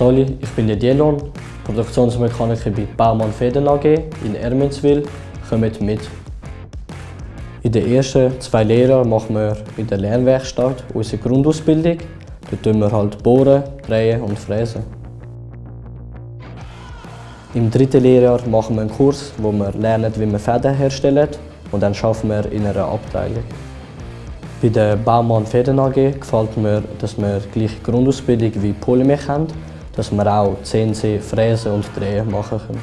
Soli, ich bin Lidielon, Produktionsmechaniker bei Baumann Feden AG in Ermenswil. Kommt mit. In den ersten zwei Lehrjahren machen wir in der Lernwerkstatt unsere Grundausbildung. Dort tun wir halt bohren, drehen und fräsen. Im dritten Lehrjahr machen wir einen Kurs, wo wir lernen, wie wir Fäden herstellen und dann arbeiten wir in einer Abteilung. Bei der Baumann Fäden AG gefällt mir, dass wir die gleiche Grundausbildung wie Polymech haben, dass wir auch CNC, Fräsen und Drehen machen können.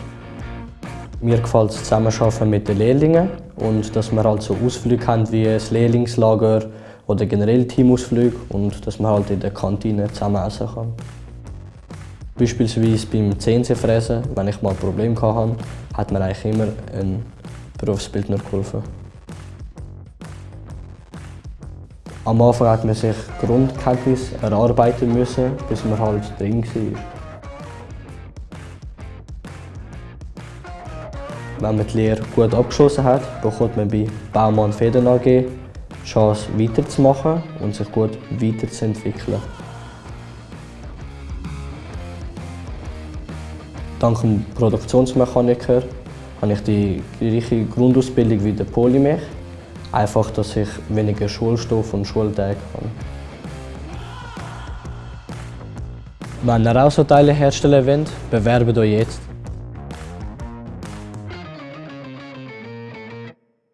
Mir gefällt das Zusammenarbeiten mit den Lehrlingen und dass wir halt so Ausflüge haben wie ein Lehrlingslager oder generell Teamausflüge und dass man halt in der Kantine zusammen essen kann. Beispielsweise beim CNC-Fräsen, wenn ich mal ein Problem hatte, hat mir eigentlich immer ein Berufsbildner geholfen. Am Anfang hat man sich Grundkenntnisse erarbeiten müssen, bis man halt drin war. Wenn man die Lehre gut abgeschlossen hat, bekommt man bei Baumann Federn AG die Chance weiterzumachen und sich gut weiterzuentwickeln. Dank dem Produktionsmechaniker habe ich die gleiche Grundausbildung wie der Polymech. Einfach, dass ich weniger Schulstoff und Schultage habe. Wenn ihr auch so Teile herstellen wollt, bewerbt euch jetzt.